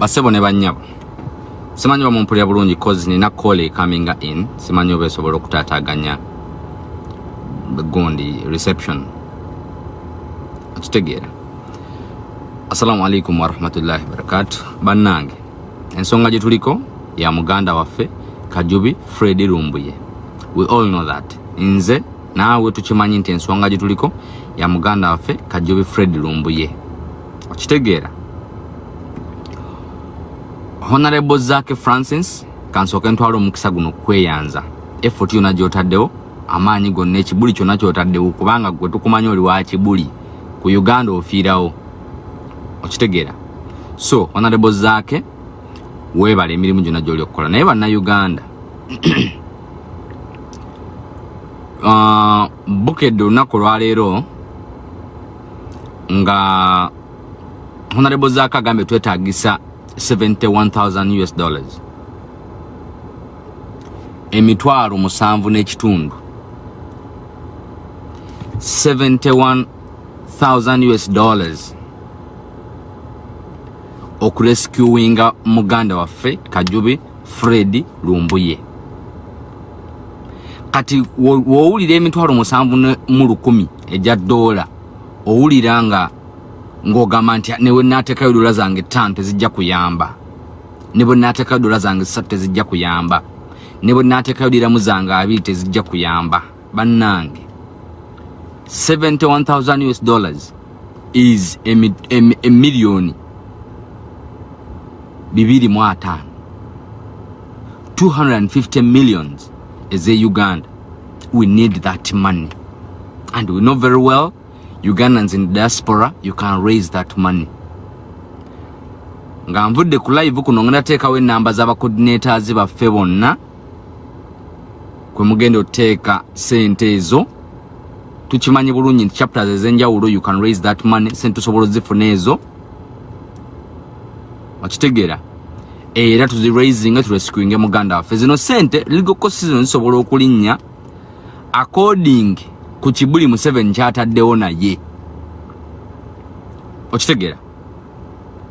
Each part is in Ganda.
basebo ne banyabo simanyi bamumpulira bulungi cause nina call coming in simanyi oba esobola okutaataganya gundi reception. Okitegeera. Assalamu alaikum warahmatullahi wabarakatu bannange ensonga gye tuliko ya muganda waffe kajubi fred lumbuye. We all know that. Nze naawe tukimanyi nti ensonga gye tuliko ya muganda waffe kajubi fred lumbuye. Okitegeera honorable zake francis kansooke ntwala omukisa guno kweyanza. Effort yona gyotaddewo amaanyi gonna ekibuli kyonna kyotaddewo kubanga gwe tukumanya oli wa kibuli. Ku uganda ofiirawo. Okitegeera. So honorable zake weebala emirimu gyonna gyoli okukola. Naye bannayuganda uh, bukedde olunaku olwaleero nga honorable zake agambye twetagisa 71000 us dollars emitwalo musanvu n'ekitundu 71000 us dollars okurescuinga muganda waffe kajubi fred lumbuye kati wowulira emitwalo musanvu mu lukumi ejya dola owulira nga ng'ogamba nti ne bwe naateekayo dola zange ttaano tezijja kuyamba. Ne bwe naateekayo dola zange ssatu tezijja kuyamba. Ne bwe naateekayo diramu zange abiri tezijja kuyamba. Bannange 71000 us dollars is emiliyoni bibiri mu ataano. 250 millions eze uganda. We need that money. And we know very well ugandans in diaspora you can raise that money. Nga nvudde ku live kuno ngenda teekawo enamba z'abacoordinators baffe bonna kwe mugenda oteeka sente ezo. Tukimanyi bulungi nti chapters ezenjawulo you can raise that money sente tusobola ozifuna ezo. Okitegeera era tuziraisinga turescuinge muganda waffe. Zino sente ligokosi zino zisobola okulinnya. According ku kibuli museveni kyataddewo naye. Okitegeera.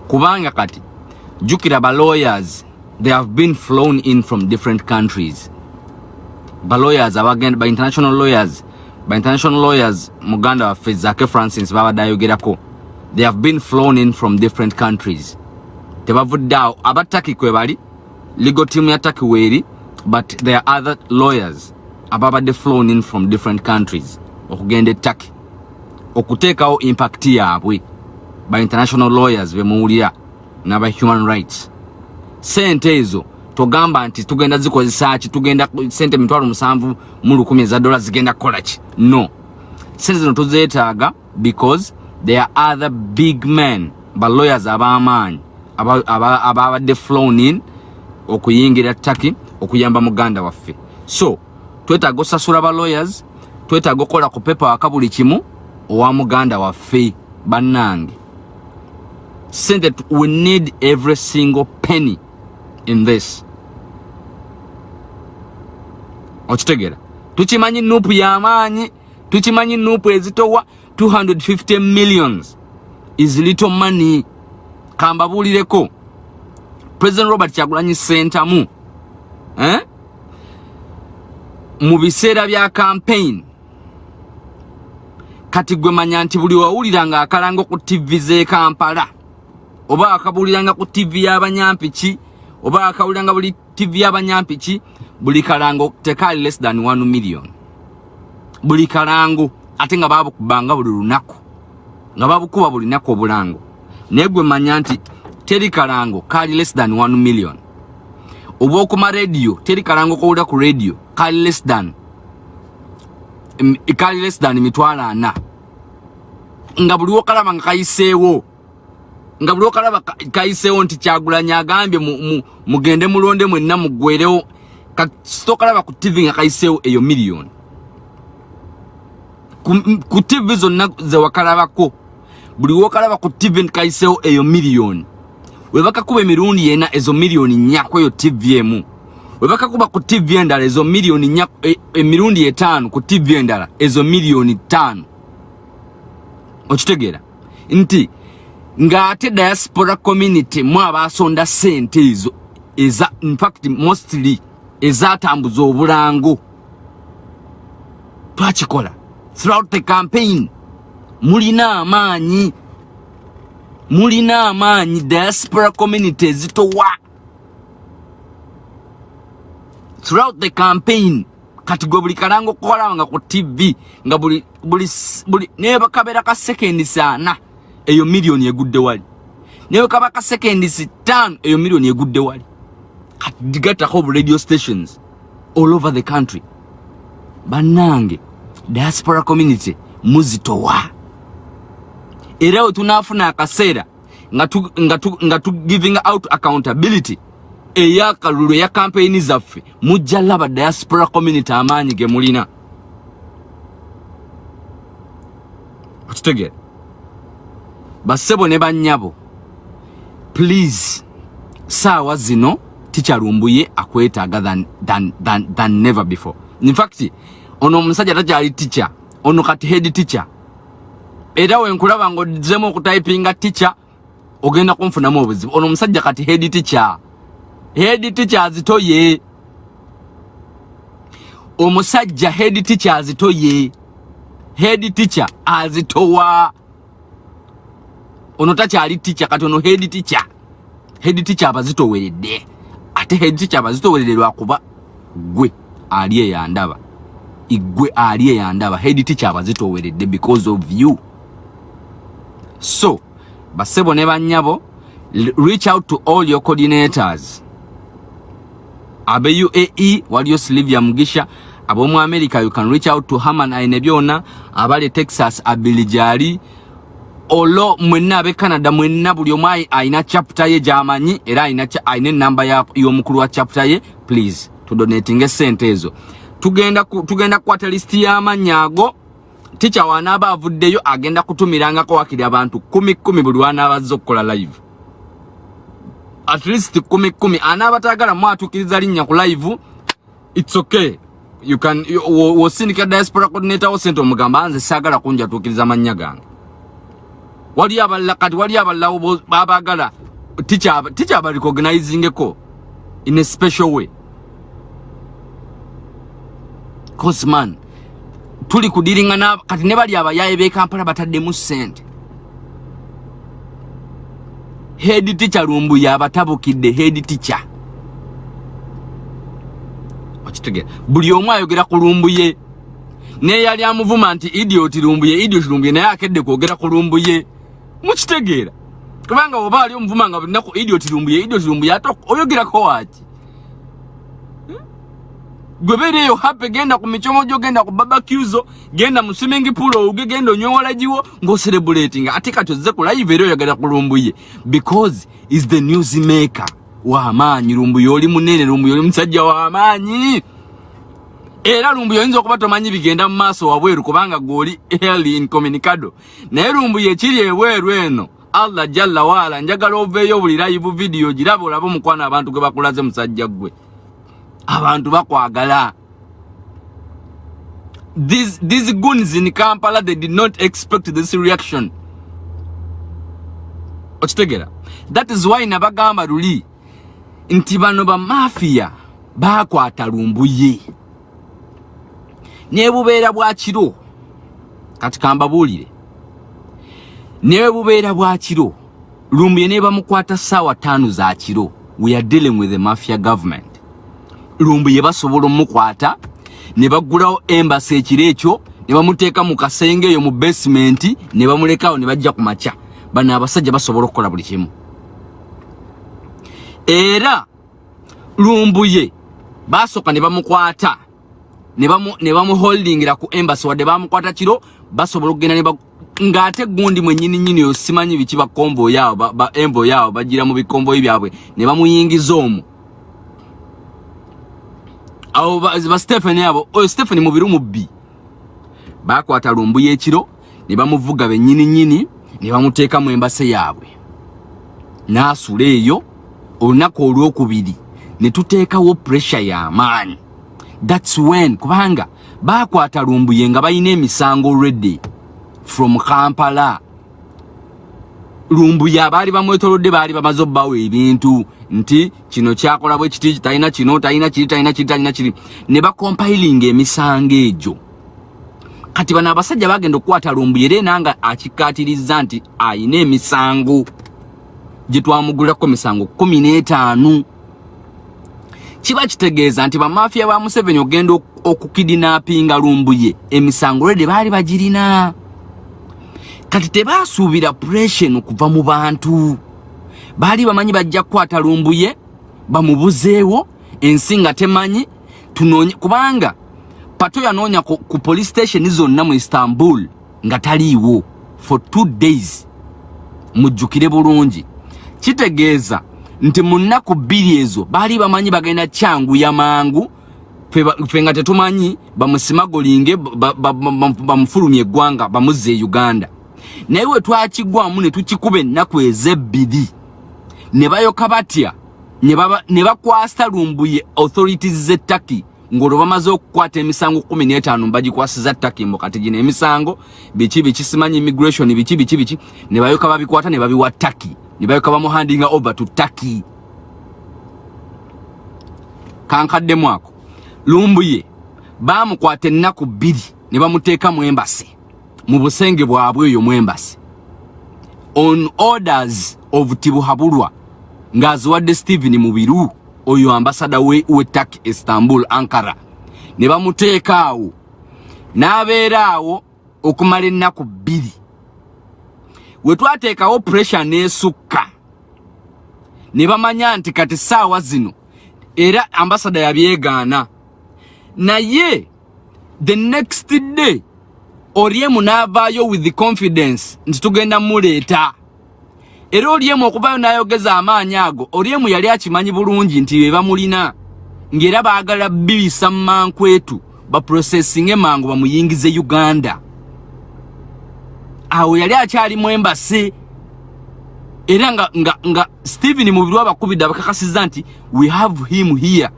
Kubanga kati jukira ba lawyers they have been flown in from different countries. Ba lawyers abagenda ba international lawyers ba international lawyers muganda waffe zake francis babadde ayogerako they have been flown in from different countries. Tebavudde awo. Abataki kwe bali legal team ya taki weeri but there are other lawyers ababadde flown in from different countries okugenda ettaki okuteekawo impact yaabwe ba international lawyers bemuwulira n'aba human rights. Sente ezo togamba nti tugenda zikozesa ki? Tugenda sente mitwalo musanvu mu lukumi eza dola zigenda kukola ki? No. Sente zino tuzeetaaga because there are other big men ba lawyers ab'amaanyi ababadde flown in okuyingira taki okuyamba muganda waffe. So twetaaga osasula ba lawyers twetaaga okukola ku pepa waka buli kimu owa muganda waffe bannange. Sente we need every single penny in this. Okitegeera tukimanyi nuupu y'amaanyi tukimanyi nuupu ezitowa 250 millions is little money. Kambabuulireko president robert kyagulanyi sentamu eh? mu biseera bya campaign kati gwe manya nti buli wawulira akalanga ku tv z'e kampala? Oba akabuuliranga ku tv y'abanyampiki oba akawuliranga buli tv y'abanyampiki buli kalango tekaali less than 1 million. Buli kalango ate nga babukubanga buli lunaku. Nga babukuba buli naku obulango. Naye gwe manya nti teri kalango kaali less than 1 million. Oba okuma radio teri kalango kowulira ku radio kaali less than kaali less than mitwalo ana nga buli wokalaba nga kayiseewo. Nga buli wokalaba kayiseewo nti kyagulanya agambye mugende mulonde mwenna muggwerewo sitokalaba ku tv nga kayiseewo eyo miliyoni ku tv zonna zewakalabako buli wokalaba ku tv kayiseewo eyo miliyoni webakakuba emirundi yena ezo miliyoni nyaku eyo tv emu webakakuba ku tv endala ezo miliyoni nyaku emirundi etaano ku tv endala ezo miliyoni ttaano. Okitegeera? Nti ng'ate diaspora community mu abasonda sente ezo eza infact mostly ezatambuza obulango. Twakikola throughout the campaign. Mulina amaanyi mulina amaanyi diaspora community ezitowa throughout the campaign kati gwe buli kalango kokolanga ku tv nga buli buli buli naye bakabera ka seconds ana eyo million egudde wali. Naye kaba ka seconds tano eyo million egudde wali. Kati digatako bu radio stations all over the country. Bannange diaspora community muzitowa. Era we tunaafuna akaseera nga tu, nga tu, nga tu giving out accountability eya kampeyini zaffe mujja laba diaspora community amaanyi ge mulina. Okitegeera bassebo ne bannyabo please saawa zino tikyalumbuye akwetaaga than, than, than, than never before. Infact ono omusajja takyali ticca ono kati head ticca era wenkulaba ngaozzemu okutayipinga ticca ogenda kunfunamu obuzibu. Ono omusajja kati head ticca head teachers toye omusajja head teachers toye head teacher azitowa ono takyali teacher kati ono head teacher. Head teacher abazitoweredde ate head teacher abazitoweredde lwakuba gwe ali eyandaba igwe ali eyandaba head teacher abazitoweredde because of you. So basebo ne banyabo reach out to all your coordinators abe UAE waliyo Sylvia Mugisha abomu America you can reach out to Haman aine byona abali Texas abilijali olo mwenna abe Canada mwenna buli omai aina chapter ye jamanyi era aina aine namba ya yo mukuru wa chapter ye please to donating esente ezo. Tugenda ku, tugenda kwata list ya manyago ticha wanaba avuddeyo agenda kutumiranga ko wakili abantu 10 10 buli wanaba zokkola live at least kumi kumi. Anabatagala mwatukiriza linnya ku live it's okay. You can wosindika diaspora coordinator wo sente omugamba anze sagala kunja tukiriza manya gange. Wali abalala kati wali abalala babagala teacher teacher ba recognizing ko in a special way. Cause man tuli kudiringa na kati ne bali abayaye be Kampala batadde mu sente head teacher lumbu ya batabukidde head teacher. Okitege buli omu ayogera ku lumbu ye. Ne yali amuvuma nti idiot lumbu ye idiot lumbu ye naye akedde kwogera ku lumbu ye. Mukitegeera. Kubanga oba ali omuvuma nga bulinaku idiot lumbu ye idiot lumbu ye ate oyogerako waaki gwe beereyo hape genda ku micomojo genda ku babacuzo genda mu swimming pool ouge genda onyowola giwo ng'ocerebulatinga ate kati ozze ku live era oyagala ku lumbuye because is the news maker. W'amaanyi lumbuye oli munene lumbuye oli musajja w'amaanyi. Era lumbuye oyinza okuba tomanyi bigenda mu maaso wabweru kubanga gw'oli early incommunicado naye lumbuye ekiri ebweru eno allah jalla waala njagala oveeyo buli live video giraba olabe omukwana abantu gwe bakulaze musajja gwe abantu bakwagala. These, these goons in kampala they did not expect this reaction. Okitegera. That is why nabagamba luli nti bano bamafiya bakwata lumbuye. Nebubeera bwakiro kati kambabuulire newe bubeera bwakiro lumbuye nebamukwata saawa taano za kiro. We are dealing with the mafia government lumbu ye basobola omukwata ne bagulawo embasi ekiro ekyo ne bamuteeka mu kasenge eyo mu basement ne bamulekawo ne bajja ku makya. Bano abasajja basobola okukola buli kimu. Era lumbu ye basooka ne bamukwata ne bamuholdingira ku embasi wadde bamukwata kiro basobola okugenda ng'ate gundi mwennyini nnyini oyo simanyi biki envoyi awo bagira mu bikomboyi byabwe. Ne bamuyingiza omwo awo ba Stephen abo. Oyo Stephen mubiru mubbi bakwata lumbu yekiro ne bamuvuga bennyini nnyini ne bamuteeka mu embase yaabwe. N'asula eyo olunaku olwokubiri ne tuteekawo pressure y'amaanyi thats when kubanga bakwata lumbuye nga balina emisango already. From kampala. Lumbuye abaali bamwetolodde baali bamaze obbawo ebintu nti kino kyakola bwe kiti talina kino talina kiri talina kiri talina kiri ne bakompilinga emisango egyo. Kati bano abasajja bagenda okukwata lumbuye era enanga akikkaatiriza nti ayina emisango. Gye twamugulirako misango kumi n'etaano. Kiba kitegeeza nti bamafiya ba museveni ogenda okukidinapinga lumbuye emisango lwedde baali bagirina. Kati tebasuubira puression okuva mu bantu baali bamanyi bajja kukwata lumbuye bamubuzeewo ensi nga temanyi kubanga pato yanoonya ku, ku police station zonna mu istanbul nga taliiwo for two days. Mujjukire bulungi. Kitegeeza nti mu nnaku bbiri ezo baali bamanyi bagenda kyanguya mangu ffe nga tetumanyi bamusimagolinge bamufulumya eggwanga bamuzza e uganda. Naye we twakigwamu ne tukikuba ennaku ezebbiri ne bayoka batya ne bakwasa lumbuye authorities z'ettaki ng'olwo bamaze okukwata emisango 15 bagikwasiza ttaki mbu kati gino emisango biki biki simanyi immigration biki biki biki ne bayoka babikwata ne babiwa ttaki ne bayoka bamuhandinga over to ttaki kankaddemu ako lumbuye bamukwata ennaku bbiri ne bamuteeka mu embasi mu busenge bwabwe eyo mu embasi. On orders of tibuhabulwa ng'aziwadde stephen mubiru oyo ambasada we, we tak istanbul ankara. Ne bamuteeka awo n'abeera awo okumala ennaku bbiri. We twateekawo pressure n'esukka. Ne bamanya nti kati saawa zino era ambasada yabyegaana. Naye the next day oliemu n'avaayo with the confidence nti tugenda muleeta era oliemu okuvaayo n'ayogeza amaanyi ago oliemu yali akimanyi bulungi nti be bamulina ng'era baagala bibisa mu mankwetu baprosesinge mangu bamuyingize uganda. Awo yali akyali mu embase era nga, nga, nga stephen mubiru abakubidde abakakasiza nti we have him here.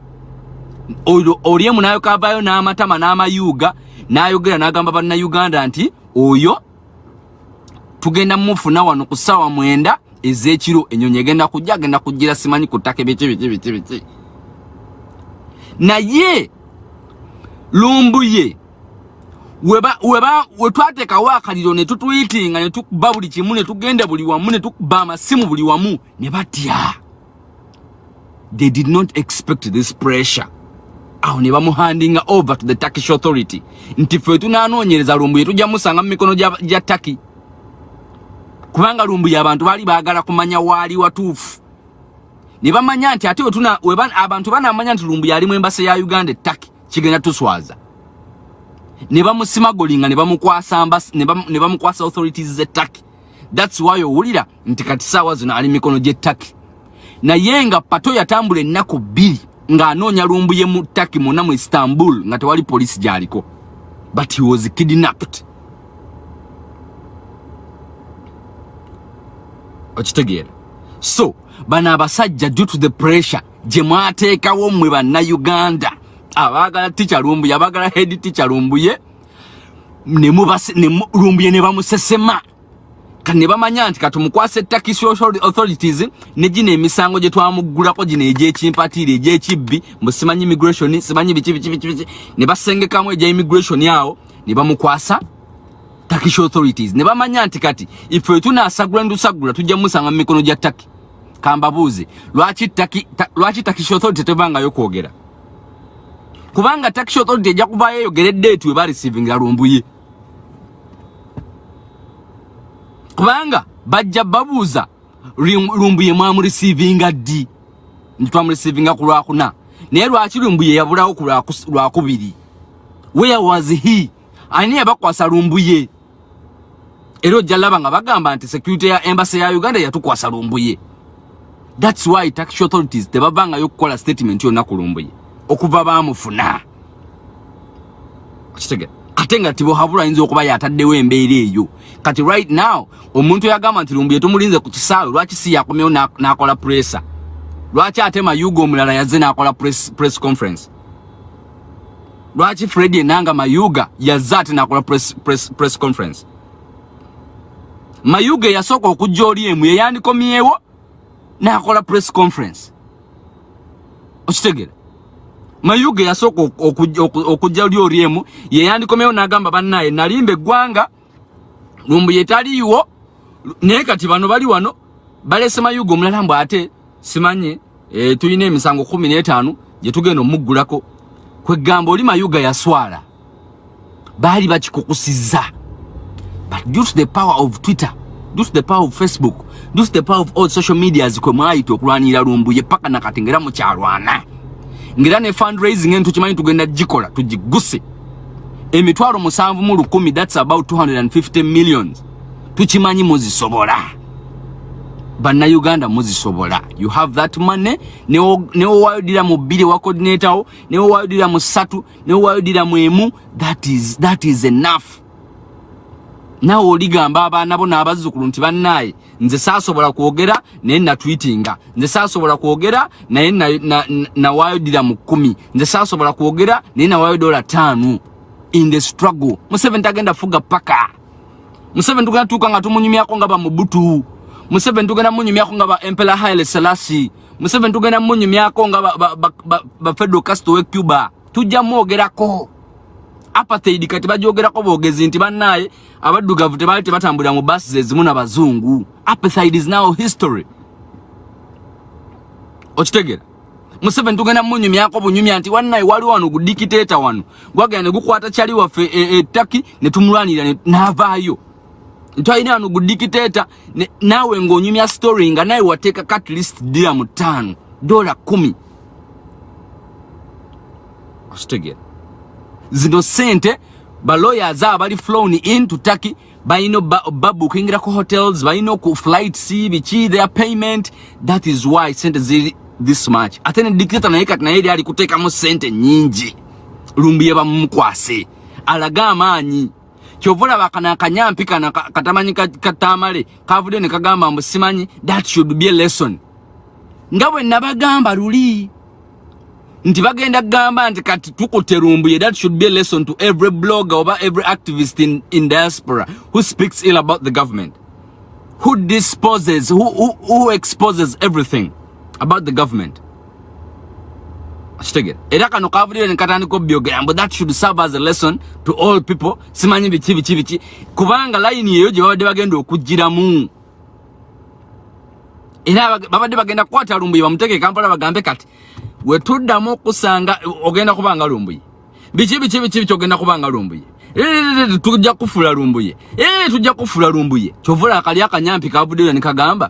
Oliemu nayoka avaayo n'amatama n'amayuuga n'ayogera n'agamba bannayuganda nti oyo tugenda mufuna wano ku ssaawa mwenda ez'ekiro enyonyi egenda kujja agenda kujjira simanyi ku ttaka biki biki biki biki naye lumbuye we twateekawo akaliro ne tutuyitinga ne tukuba buli kimu ne tugenda buli wamu ne tukuba amasimu buli wamu ne batya. They did not expect this pressure. Awo ne bamuhandinga over to the turkish authority. Nti ffe tunanoonyereza lumbuye tujja musanga mu mikono gya taki kubanga lumbuye abantu baali baagala kumanya waali watuufu. Ne bamanya nti ate abantu banamanya nti lumbuye ali mu embase ya uganda ettaki kigenda tuswaza. Ne bamusimagolinga ne bamukwasa authorities z'ettaki thats why owulira nti kati saawa zino ali mikono gy'ettaki naye nga pato yatambula ennaku bbiri ng'anoonya lumbuye mu ttaki mwonna mu istanbul nga tewali poliisi gy'aliko. But he was kidnapped okitegeera. So bano abasajja due to the pressure gye mwateekawo mmwe bannayuganda abaagala tica lumbuye abaagala head tica lumbuye lumbuye ne bamusesema. Kati ne bamanya nti katumukwasa turkish authorities ne gino emisango gye twamuggulako gino egyekimpatiire egyekibbi mbu simanyi immigration simanyi biki biki biki ne basengekamu egya immigration awo ne bamukwasa turkish authorities. Ne bamanya nti kati ife tunasagula ndusagula tujja musanga mu mikono gya taki kambabuuze lwaki taki lwaki turkish authority tevangayo kwogera? Kubanga turkish authority ejja kuvaayo eyogere date we bareceiving lumbuye. Kubanga bajja babuuza lumbuye mwamurecevinga ddi? Nti twamurecevinga ku lwakuna naye lwaki lumbuye yabulawo ku lwakubiri where was he? Ani yabakwasa lumbuye era ojja laba nga bagamba nti security ya embassy ya uganda yatukwasa lumbuye. Thats why turkish authorities tebavangayo okukola statement yonna ku lumbuye. Okuva bamufuna kitegera ate nga tibohabula ayinza okuba yataddewo embeera eyo. Kati right now omuntu yagamba nti lumbuye tumulinze ku kisaawe lwaki si yakomyewo n'akola pressa lwaki ate mayuga omulala yazze n'akola press, press conference? Lwaki fredi enanga mayuga yazze ate n'akola press, press, press conference mayuge yasooka okujja oli emu yeyandikomyewo nakola press conference. Okitegera mayuge yasooka okujja oli oli emu yeyandikomyewo nagamba bannaye nalimba eggwanga lumbu yetaliiwo naye kati bano bali wano balese mayuge omulala mbw ate simanye e, tulina emisango kumi n'etaano gyetugenda omuggulako. Kwegamba oli mayuga yaswala baali bakikukusizza but due to the power of twitter due to the power of facebook due to the power of all social medias kwe mwayita okulwanirira lumbuye paka nakati ngera mukyalwana ngera ne fundraising enu tukimanyi tugenda gikola tugiguse. Emitwalo musanvu mu lukumi thats about 250 millions. Tukimanyi muzisobola. Bannayuganda muzisobola. You have that money newowayodira mu bbiri wa coordinator wo newowayodira mu ssatu newowayodira mu emu that is, that is enough nawe oligamba abaana bo n'abazzukulu nti bannaaye nze saasobola kwogera naye natwitinga nze saasobola kwogera naye nawayodira mu kkumi. Nze saasobola kwogera naye nawayo dola taano in the struggle. Museveni tagenda fuga paka. Museveni tugenda tuuka nga tumunyumyako nga bamubutu museveni tugenda munyumyako nga ba empera haile selasi museveni tugenda munyumyako nga bafedro castro we cuba. Tujja mwogerako apartheid kati bajogerako boogezi nti bannaye abaddugavu tebaali tebatambulira mu basi ezimu n'abazungu apartheid is now history. Okitegera. Museveni tugenda munyumyako bunyumya nti wannaye waliwo wano gudikiteeta wano. Gwagenda ne gukwata kyali waffe ettaki ne tumulwanirira n'avaayo. Ntwalina wano gudikiteeta naawe ng'onyumya story nga naye wateekako at least diramu ttaano dola kumi. Okitegera zino sente balawyers abali flown in to turkey balina babukingirako hotels balina oku flights biki their payment. That is why sente ziri this much. Ate ne dictator naye kati naye ali kuteekamu sente nyingi lumbuye bamumukwase alaga amaanyi. Kyova olaba kana akanyampi kana katamanyi katamale kavudde ne kagamba mbu simanyi that should be a lesson. Nga bwe nabagamba luli nti bagenda kugamba nti kati tukute lumbuye that should be a lesson to every blogger oba every activist in, in diaspora who speaks ill about the government. Who disposes who, who, who exposes everything about the government. Kitegere era kano kavulire nekatandika obyogera mbu that should serve as a lesson to all people. Simanyi biki biki biki kubanga layini eyo gye babadde bagenda okugiramu era babadde bagenda kukwata lumbuye bamuteeke kampala bagambe kati wetuddamu okusanga ogenda kubanga lumbuye biki biki biki biki ogenda kubanga lumbuye tujja kufula lumbuye tujja kufula lumbuye kyovula akali akanyampi kavuddeyo nekagamba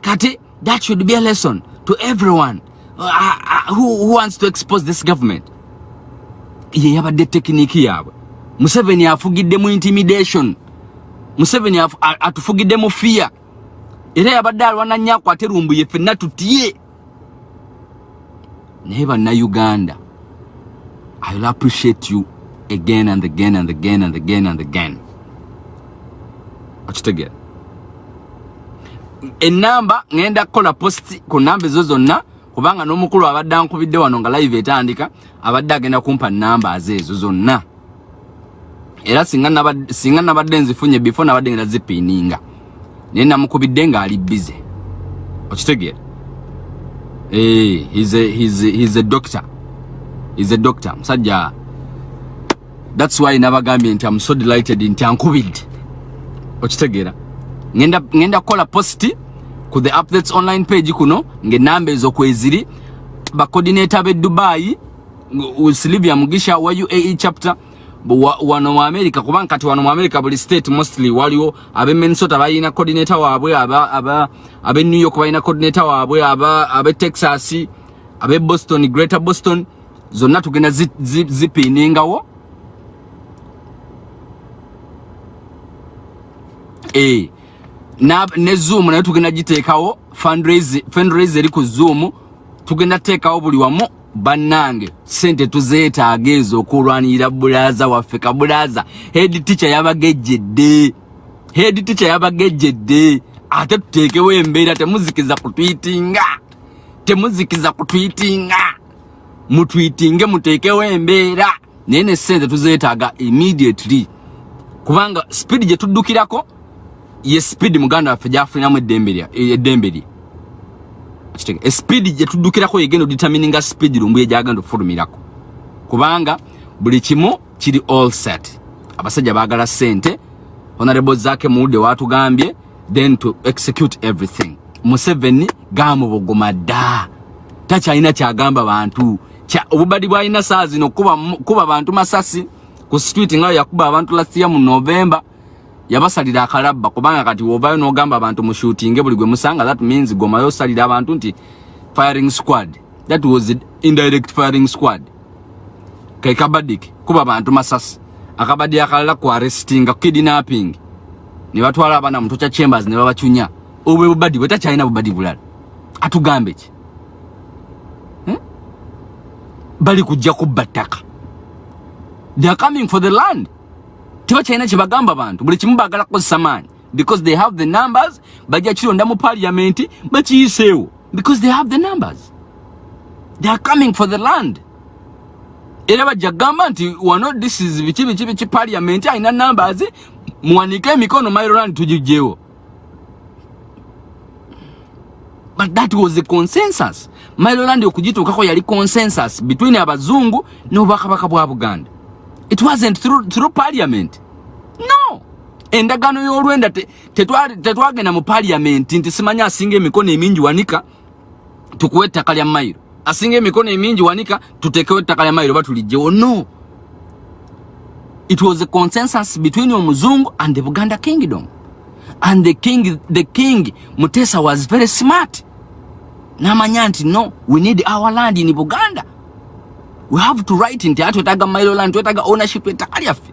kati that should be a lesson to everyone uh, uh, who, who wants to expose this government. Ye yabadde tekiniki yaabwe. Museveni afugidde mu intimidation. Museveni atufugidde mu fiya era yabadde alwana nnyo akwate lumbuye ffenna tutye naye bannayuganda i will appreciate you again and again and again and again and again. Okitegeera enamba ngenda kukola post ku namba ezo zonna kubanga n'omukulu abadde ankubidde wano nga live etandika abadde agenda kumpa namba ezo zonna. Era singa nabadde nzifunye before nabadde ngenda zipiininga naye namukubidde ng'ali bize okitegeera Hey, he's a he's a, he's a doctor. He's a doctor. Musajja. That's why nabagambye nti I'm so delighted nti ankubidde. Okitegeera. Ngenda ngenda kola post ku the updates online page kuno ng'enamba ezo kweziri ba coordinator be Dubai Silvia Mugisha wa UAE chapter wano mu America kubanga kati wano mu America buli state mostly waliwo abe Minnesota bayina coordinator waabwe abe New York bayina coordinator waabwe abe Texas abe Boston Greater Boston zonna tugenda zipiningawo eh na ne Zoom nayo tugenda giteekawo fundraise eri ku Zoom tugenda teekawo buli wamu bannange sente tuzeetaaga ezo okulwanirira bulaza waffe kabulaza head teacher yabagejjedde. Head teacher yabagejjedde. Ate tuteekewo embeera temuzikiza kutwitinga. Temuzikiza kutwitinga. Mutwitinge muteekewo embeera. Naye ne sente tuzeetaaga immediately. Kubanga speed gye tuddukirako ye speed muganda waffe gyafuniramu eddembe lye eddembe lye Kitegeera. espeed gyetuddukirako yegenda determininga speed lumbuye gyagenda okufulumirako kubanga buli kimu kiri all set. Abasajja baagala sente honorable zake muwudde watugambye then to execute everything. Museveni gamubogoma dda. Takyalina kyagamba bantu. Obubadi bwalina saa zino kuba, bantu masasi. Ku street nga yakuba abantu lasiya mu novemba yabasalira akalabba kubanga kati wovayo n'ogamba abantu mushutinge buli gwe musanga that means gomayo osalira abantu nti firing squad. That was indirect firing squad. Ke kabadik kuba bantu masasi. Akabadi akalala ku arrestinga kidnapping. Ne batwala abaana mu tocha chambers ne babacunya. Obwe bubadi bwe takyalina bubadi bulala. Atugambe ki? Hmm? bali kujja kubba ttaka. They are coming for the land tebakyalina kyebagamba bantu buli kimu baagala kukozesa maanyi. Because they have the numbers bajja kironda mu parliament bakiyiseewo because they have the numbers. They are coming for the land. Era bajja kugamba nti wano this is biki biki biki parliament alina numbers muwanike emikono mairoland tugijjewo but that was the consensus. Mairoland okugituukako yali consensus between abazungu n'obwakabaka bwa buganda it wasn't through, through parliament. No. Endagaano y'olwenda tetwagenda te, te mu parliament nti simanya asinga emikono emingi wanika tukuwa ettaka lya mayiro. Asinga emikono emingi wanika tutekewo ettaka lya mayiro batulijjewo no. It was a consensus between omuzungu and the buganda kingdom. And the king, the king mutesa was very smart. Namanya nti no we need our land in buganda we have to write nti ati twetaga mailo land twetaga ownership ettaka lyaffe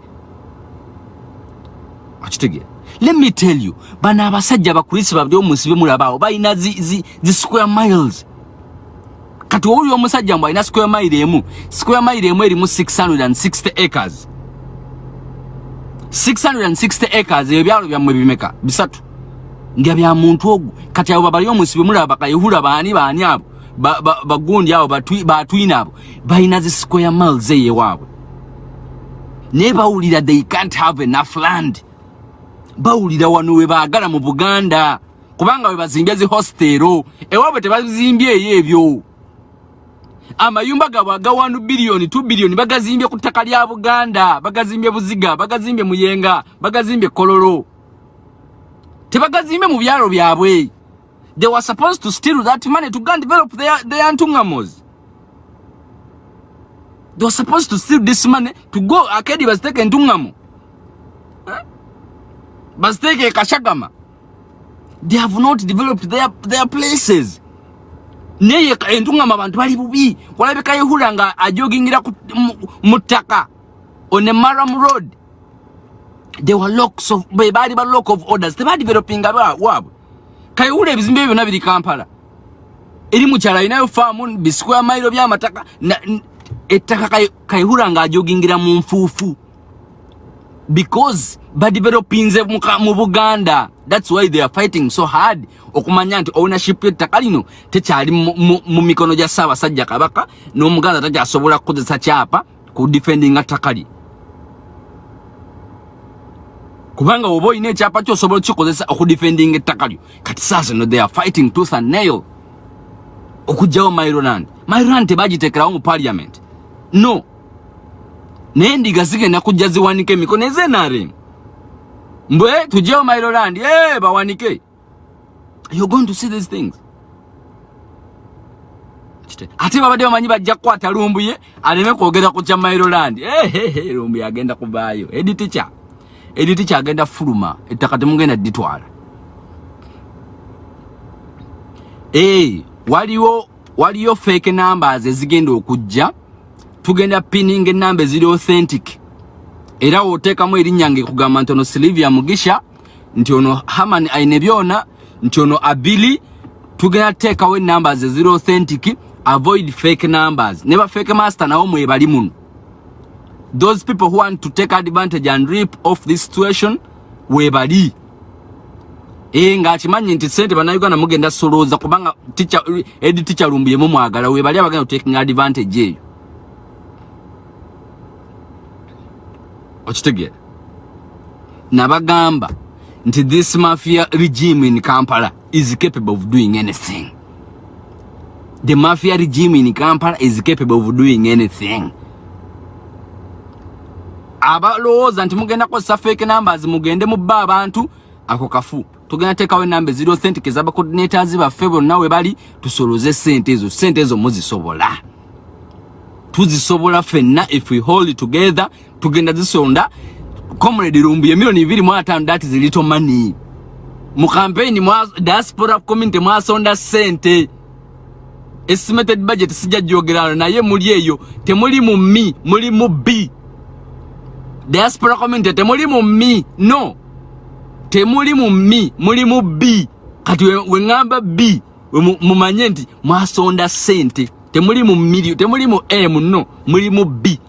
okitegeera let me tell you bano abasajja abakulisi babiri omunsi bemulabaawo balina zi, zi, zi square miles. Kati owuli omusajja mbw alina square mile square mile emu erimu 660 acres. 660 acres ebyo byalo byammwe bimeka? Bisatu. Nga bya muntu ogwo. Kati abo babali omunsi bemulaba bakayihula baani baani abo bagundi abo batwina abo balina zi square miles eyewaabwe naye bawulira they can't have enough land. Bawulira wano we baagala mu buganda kubanga we bazimbye zi hostero ewaabwe tebazimbye eyo ebyo. Amayumba gabwe aga 1 biliyoni 2 biliyoni bagazimbye ku ttaka lya buganda bagazimbye buziga bagazimbye muyenga bagazimbye kololo. Tebagazimbye mu byalo byabwe they were supposed to steal that money to go and develop their, their ntungamos they were supposed to steal this money to go akedi baziteke ntungamo. Huh? baziteke kashagama. They have not developed their, their places. Naye entungama abantu bali bubi. Walabika yehula nga ajogingira mu ttaka on a maram road. There were locks of baali ba lock of orders. Tebadivelopinga waabwe kayihula ebizimbe ebyo byonna biri kampala. Eri mukyala alinayo faamu bisquare mailo byamataka ettaka kayihula nga ajogingira mu nfuufu. Because badevelopinze mu buganda. Thats why they are fighting so hard okumanya nti ownership yettaka lino tekyali mu mikono gya ssaabasajja kabaka n'omuganda takyasobola kukozesa kyapa ku defendinga ttaka lye kubanga oba olina ekyapa kyosobola kikozesa okudefendinga ettaka lyo kati saasino they are fighting tooth and nail. Okugjawo mairoland mairoland tebagiteekerawo mu parliament. No. Naye ndiga zigenda kujja ziwanika emikono ezenarem mbwe tugyewo mairoland e bawanike. You're going to see these things. Ate babadde bamanyi bajja kukwata lumbuye aleme kwogera ku kya mairoland ehehe lumbuye agenda kuvaayo. Editica editica agenda fuluma ettaka temugenda dditwala. E waliwo waliyo fake numbers ezigenda okujja. Tugenda pininga enamba eziri authentic. Era woteekamu erinnya nga ekugamba nti ono silivia mugisha nti ono haman aine byona nti ono abili. Tugenda tuteekawo enambers eziri authentic avoid fake numbers. Ne ba fake master nawo mwebali muno those people who want to take advantage and rip off this situation webali ee ngaakimanyi nti sente bannayuganda mugenda solooza kubanga edi ticha lumbuyemu mwagala webali abagenda otaking advantage eyo. Okitegeera nabagamba nti this mafia regime in kampala is capable of doing anything. The mafia regime in kampala is capable of doing anything abalowooza nti mugenda kozesa fake numbers mugende mubba abantu ako kafu. Tugenda teekawo enamba eziri authentic ezabacoordinators baffe bonna we bali tusoloze sente ezo. Sente ezo muzisobola. Tuzisobola ffenna if we hold together tugenda zisonda. Comrade lumbu emiliyoni bibiri mu ataano that is little money. Mu campaign mwa diaspora community mwasonda sente estimated budget sijja gyogerano naye muli eyo. Temuli mu mi muli mu b diaspora community temuli mu mi no. Temuli mu mi muli mu b. Kati weŋŋamba b mumanye nti mwasonda sente temuli mu milio temuli mu m no. Muli mu b.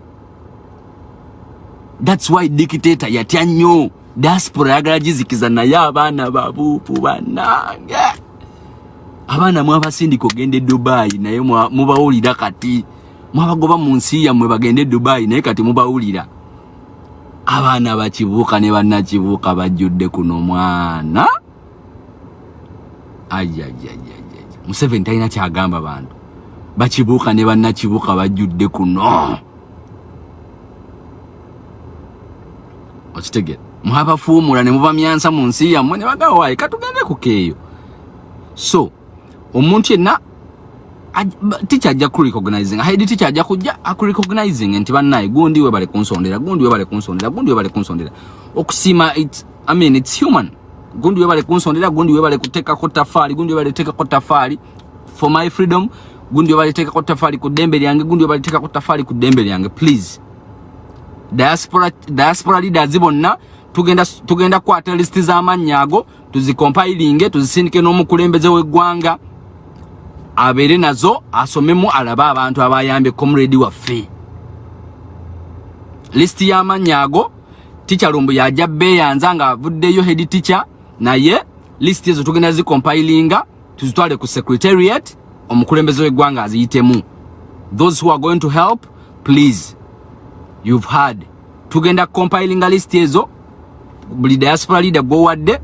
Thats why dictator yatya nnyo. Diaspora yagala gizikiza naye abaana babuupu bannange. Abaana mwabasindika ogende dubayi naye mubawulira kati. Mwabagoba mu nsi yammwe bagende dubayi naye kati mubawulira abaana bakibuuka ne bannakibuuka bajjudde kuno mwana. Ajajajaja museveni talina kyagamba bantu. Bakibuuka ne bannakibuuka bajjudde kuno. Okitegere mwabafuumula ne mubamyansa mu nsi yammwe ne bagamba waayi katugende kukeeyo so omuntu yenna ticha ajja kurecognizing. Haidi ticha ajja kujja akurecognizing nti bannaye gundi we bale kunsondera gundi we bale kunsondera gundi we bale kunsondera. Okusiima it i mean it's human. Gundi we bale kunsondera gundi we bale kuteekako tafaali gundi we bale kuteekako tafaali for my freedom gundi we bale teekako tafaali ku ddembe lyange gundi we bale teekako tafaali ku ddembe lyange please. Diaspora, diaspora leaders bonna tugenda, tugenda kwata listi z'amannya ago tuzikompilinge tuzisindike n'omukulembeze w'eggwanga abeere nazo asomemu alabe abantu abayambye comrade waffe. Lisiti y'amannya ago ticha lumbu yajja beeyanza nga avuddeyo head ticha naye lisiti ezo tugenda zikompilinga tuzitwale ku secretariat omukulembeze w'eggwanga aziyitemu. Those who are going to help please you've heard. Tugenda compilinga lisiti ezo buli diaspora leader gwowadde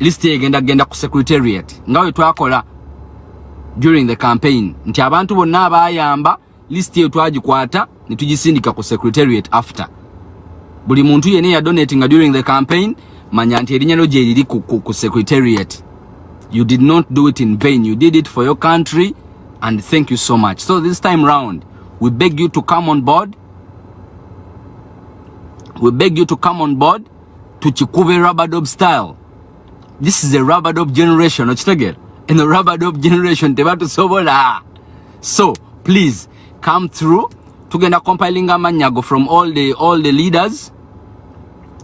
lisiti egenda genda ku secretariat. Nga we twakola during the campaign. Nti abantu bonna abayamba lisiti eyo twagikwata ne tugisindika ku secretariat after. Buli muntu yene ya donating during the campaign manya nti erinnya lyo gye riri ku, ku, ku secretariat. You did not do it in vain. You did it for your country and thank you so much. So this time round we beg you to come on board. We beg you to come on board tukikube rubberdob style. This is a rubberdob generation. Okitegera in the rubberdob generation tebatusobola so please come through. Tugenda compiling amanyago from all the, all the leaders.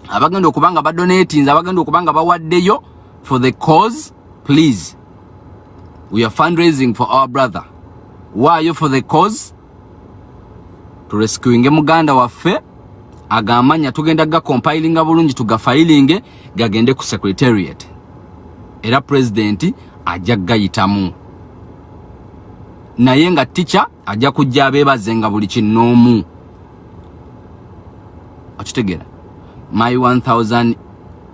Abagenda okuba nga badonatinze abagenda okuba nga bawaddeyo for the cause please. We are fundraising for our brother. Waayo for the cause? Turescuinge muganda waffe agamanya tugenda gacompilinga bulungi tugafayilinge gagende ku secretariat. Era pulezidenti ajja gayitamu naye nga tica ajja kujja abeebaze nga buli kinoomu okitegeera. My 1000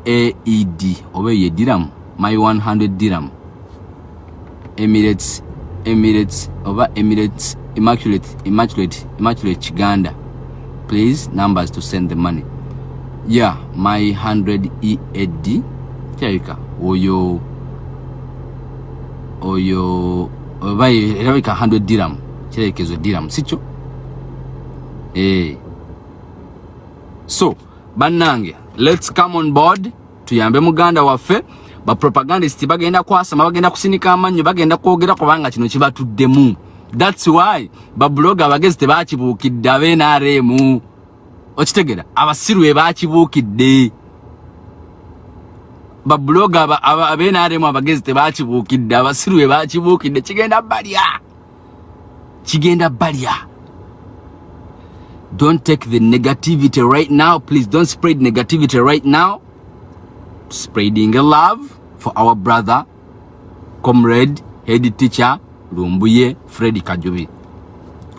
aed oba eyo ediramu? My 100 diram emirates emirates oba emirates immaculate immaculate immaculate kiganda. Please numbers to send the money. Yeah my 100 ead kirabika oyo oyo erabika 100 diram kirekezo diram sikyo eh. So bannange let's come on board tuyambe muganda waffe bapropagandist bagenda kwasama bagenda kusinika amannyo bagenda kwogera kubanga kino kibatuddemu. Thats why babuloga abagezi tebakibuukidde abenaremu okitegera abasiru be bakibuukidde babuloga abenaremu abagezi tebakibuukidde abasiru be bakibuukidde kigenda balya. Kigenda balya. Don't take the negativity right now please don't spread negativity right now. Spreading a love for our brother comrade head teacher lumbuye fred kajubi.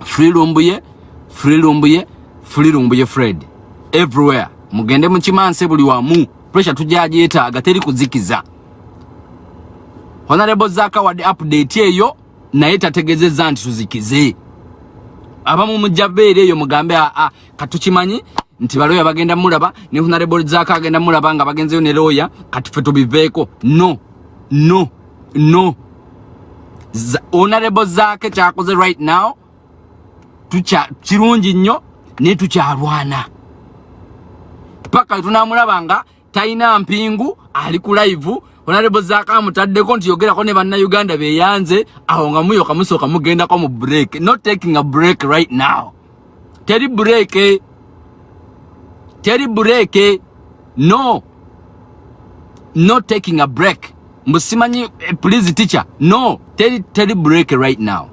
Free lumbuye free lumbuye free lumbuye fred. Everywhere. Mugende mukimanse buli wamu pressure tujajeetaaga teri kuzikiza. Honorable zaka wadde update eyo naye tategezeza nti tuzikize. Abamu mujabeera eyo mugambe aa katukimanyi nti baloya bagenda mulaba ne honorable zaka agenda mulaba nga bagenzeyo ne loya kati fe tubiveeko. No no no. Honorable zaka kyakoze right now kirungi nnyo naye tukyalwana. Paka tunamulaba nga talina mpingu ali ku live honorable zaka amutaddeko nti yogerako ne bannayuganda beyanze awo nga muyoka musooka mugendako mu break. Not taking a break right now. Teri break. Teri break. No. Not taking a break. Musimanyi eh, please teacher. No. Teri, teri break right now.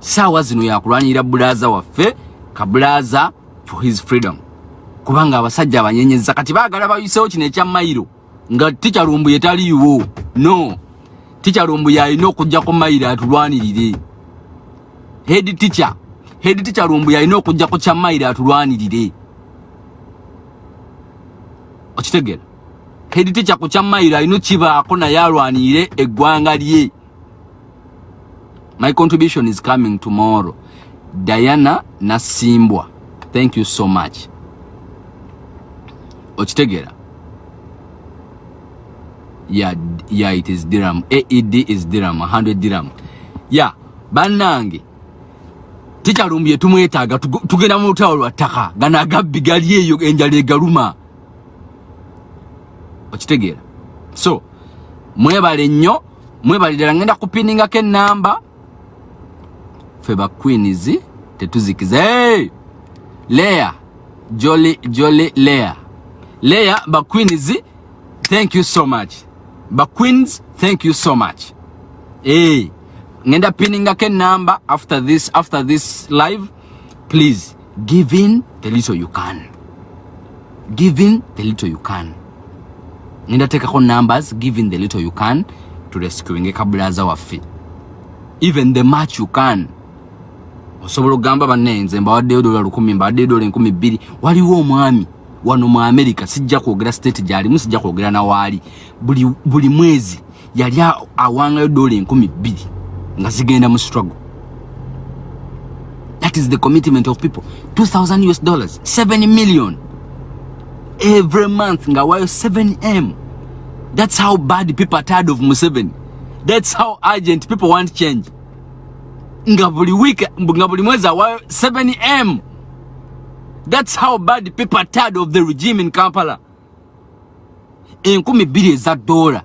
Saawa zino yakulwanirira bulaza waffe kabulaza for his freedom kubanga abasajja abanyenyeza kati baagala bayisewo kino ekya mayiro nga tikyalumbu yetaliiwo no tikyalumbu yalina okujjako mayiro atulwanirire. Head teacher head teacher lumbu yalina okujjako kya mayiro atulwanirire. Okitegera? Head teacher ku kya mayiro alina kibaako naye alwanirire eggwanga lye. My contribution is coming tomorrow. Diana nasimbwa. Thank you so much okitegera yeah, yeah it is dirham. Aed is dirham 100 dirham. Yeah bannange tikyalumbye tumwetaaga tugenda mu lutawo lwa ttaka gano agabbi gali eyo enjala egaluma. Okitegeera so mwebale nnyo mwebalirala ngenda kupiningako enamba fe ba queens tetuzikiza hey! lea joli joli lea lea ba queens thank you so much. Ba queens thank you so much. Hey. ngenda piningako enamba after this after this live. Please give in the little you can. Give in the little you can. Ngenda tekako numbers give in the little you can to rescuing ekabulaza waffe even the much you can. Osobola okugamba bannenze mbawaddeyo dola lukumi mbawaddeyo dola enkumi bbiri. Waliwo omwami wano mu america sijja kwogera state gyalimu sijja kwogera nawaali buli, buli mwezi yali awangayo dola enkumi bbiri nga zigenda mu struggle. That is the commitment of people. 2000 us dollars 7 million. Every month nga wayo 7m that's how bad people are tired of museveni. That's how urgent people want change. Nga buli week nga buli mwezi awayo 7m that's how bad people are tired of the regime in kampala. Enkumi bbiri eza dola.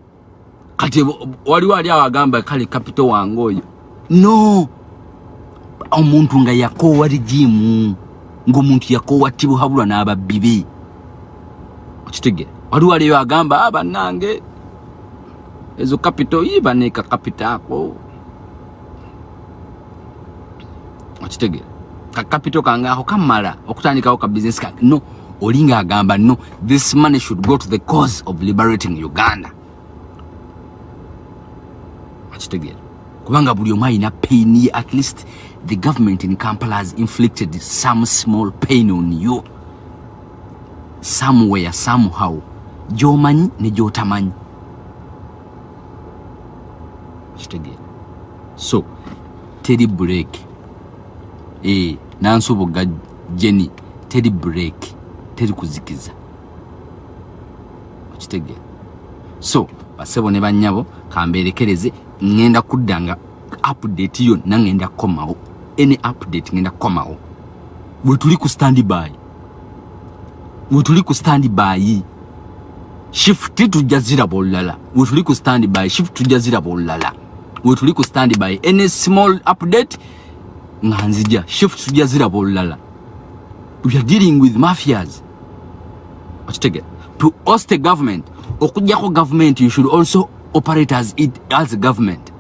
Kati waliwo ali awo agamba kale kapito wange oyo. No. Omuntu nga yakoowa rigimu ngaomuntu yakoowa tibuhabulwa n'ababbi be. Okitegera waliwo aliyo agamba ah, bannange ezo kapito ibaneeka kapito ako. Okitegera kakapito kange ako kamala okutandikawo ka business kange no olinga agamba no this money should go to the cause of liberating uganda. Akitegeera kubanga buli omu alina pain ye at least the government in kampala has inflicted some small pain on you. Somewhere somehow. Gyomanyi ne gyotamanyi. Kitegeera so teri break e nansubuga jeni teri break teri kuzikiza. Okitegeera so basebo ne banyabo kamberekereze ngenda kudda nga update yonna ngenda kukomawo any update ngenda kukomawo bwetuli ku standby. Bwetuli ku standby. Shift tujja ziraba olulala bwetuli ku standby. Shift tujja ziraba olulala bwetuli ku standby. Any small update nga nzija shift tujja ziraba olulala. We are dealing with mafias. Okitegera to host a government okujjako government you should also operate as it as a government.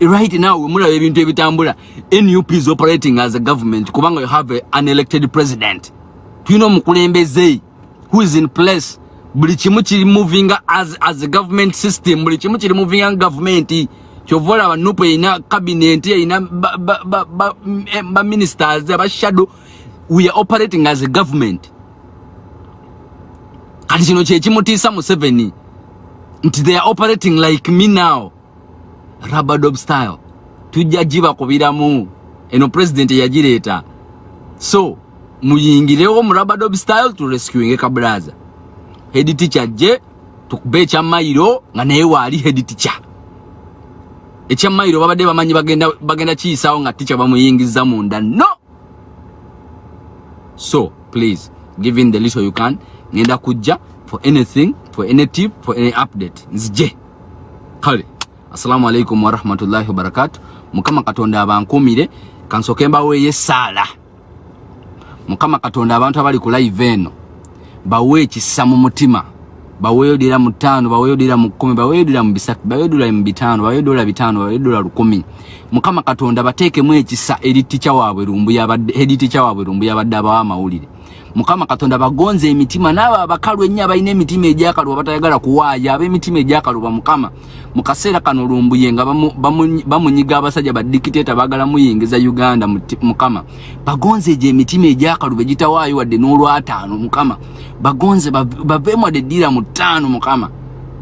Right now wemulaba ebintu ebitambula. Nup is operating as a government kubanga you have a, an elected president. Tulina omukulembeze who is in place. Buli kimu kiri moving as, as a government system buli kimu kiri moving government kyova olaba nup erina cabinet erina baministers abashadow we are operating as a government. Kati kino kyekimutiisa museveni nti they are operating like me now rabadob style. Tujja gibakubiramu eno president yagireeta so muyingirewo mu rabadob style turescuinge kabraza head teacher je tukube ekyamayiro nga naye waali head teacher ekyamayiro babadde bamanyi bagenda, bagenda kiyisaawo nga teacher bamuyingiza munda. No! So please give in the little you can. Ngenda kujja for anything for any tip for any update. Nzije. Kale assalamu alaikum warahmatullahi wabarakatu mukama katonda abankumire kansoke mbaweeyo essaala mukama katonda abantu abali ku live eno bawe ekisa mu mutima baweeyo dira mu ttaano baweeyo dira mu kkumi baweeyo dira mu bisatu baweeyo dola mu bitaano baweeyo dola bitaano baweeyo dola lukumi. Mukama katonda bateekemu ekisa eri tica waabwe lumbu yabadde eri tica waabwe lumbu yabadde abawa amawulire mukama katonda bagonze emitima naabo abakalu ennyo abalina emitima egyakaluba batayagala kuwaaya ab'emitima egyakaluba mukama. Mu kaseera kano lumbuye nga bamunyiga abasajja badikiteeta baagala muyingiza uganda mukama. Bagonze egyo emitima egyakaluba egitawaayo wadde n'olwataano mukama. Bagonze baveemu wadde eddiira mu ttaano mukama.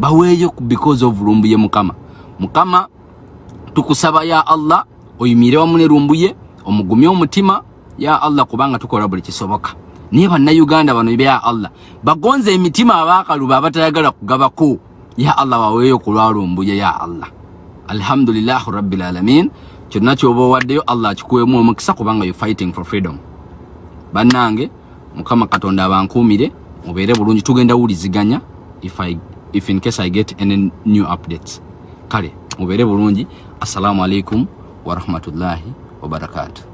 Baweeyo because of lumbuye mukama. Mukama tukusaba ya allah oyimire wamu ne lumbuye omugumye omutima ya allah kubanga tukola buli kisoboka naye bannayuganda bano bya allah? Bagonze emitima abakaluba abatayagala kugabako. Ya allah baweeyo kulwalumbuye ya allah. Alhamdulillahi rabbilalamin kyonna kyoba owaddeyo allah akikuwemu omukisa kubanga you fighting for freedom. Bannange mukama katonda abankuumire mubeere bulungi tugenda wuliziganya if, I, if in case i get any new updates. Kale mubeere bulungi. Assalamu alaikum warahmatullahi wabarakatuh